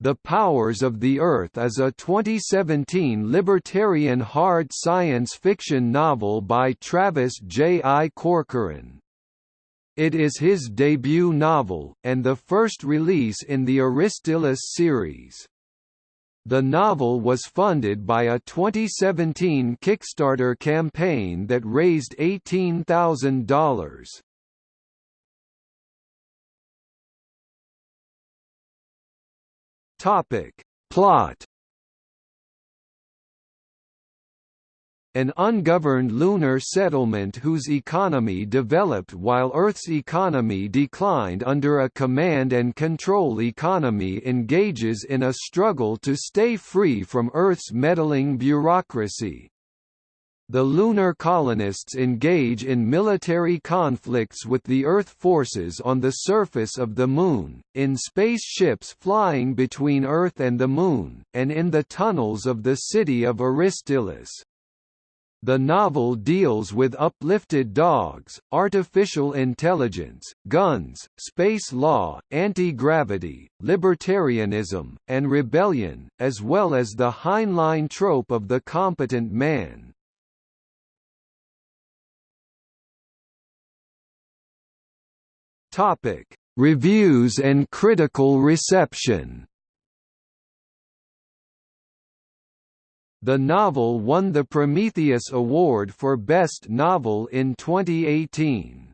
The Powers of the Earth is a 2017 libertarian hard science fiction novel by Travis J. I. Corcoran. It is his debut novel, and the first release in the Aristillus series. The novel was funded by a 2017 Kickstarter campaign that raised $18,000. Topic. Plot An ungoverned lunar settlement whose economy developed while Earth's economy declined under a command and control economy engages in a struggle to stay free from Earth's meddling bureaucracy. The lunar colonists engage in military conflicts with the Earth forces on the surface of the Moon, in space ships flying between Earth and the Moon, and in the tunnels of the city of Aristillus. The novel deals with uplifted dogs, artificial intelligence, guns, space law, anti-gravity, libertarianism, and rebellion, as well as the Heinlein trope of the competent man. Topic: Reviews and critical reception. The novel won the Prometheus Award for Best Novel in 2018.